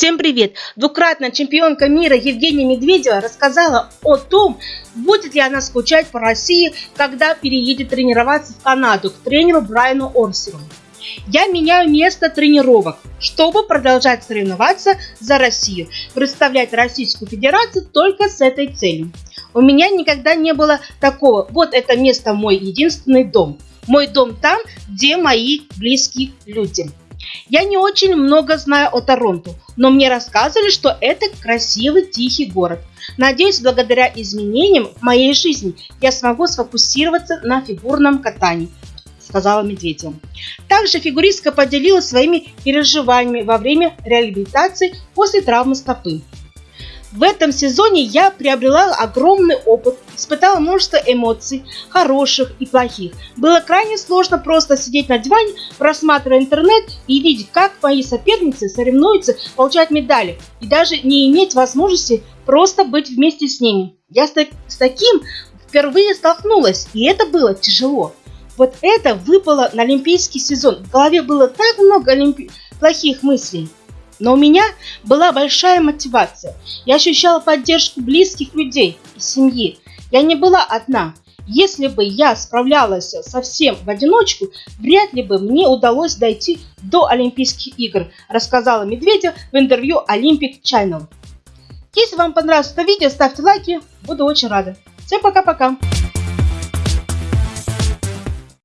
Всем привет! Двукратная чемпионка мира Евгения Медведева рассказала о том, будет ли она скучать по России, когда переедет тренироваться в Канаду к тренеру Брайану Орсеру. Я меняю место тренировок, чтобы продолжать соревноваться за Россию, представлять Российскую Федерацию только с этой целью. У меня никогда не было такого, вот это место мой единственный дом. Мой дом там, где мои близкие люди. Я не очень много знаю о Торонто, но мне рассказывали, что это красивый тихий город. Надеюсь, благодаря изменениям в моей жизни я смогу сфокусироваться на фигурном катании, сказала Медведева. Также фигуристка поделилась своими переживаниями во время реабилитации после травмы стопы. В этом сезоне я приобрела огромный опыт, испытала множество эмоций, хороших и плохих. Было крайне сложно просто сидеть на диване, просматривая интернет и видеть, как мои соперницы соревнуются, получать медали, и даже не иметь возможности просто быть вместе с ними. Я с, с таким впервые столкнулась, и это было тяжело. Вот это выпало на олимпийский сезон. В голове было так много олимпи... плохих мыслей. Но у меня была большая мотивация. Я ощущала поддержку близких людей и семьи. Я не была одна. Если бы я справлялась совсем в одиночку, вряд ли бы мне удалось дойти до Олимпийских игр, рассказала Медведев в интервью Olympic Channel. Если вам понравилось это видео, ставьте лайки, буду очень рада. Всем пока-пока!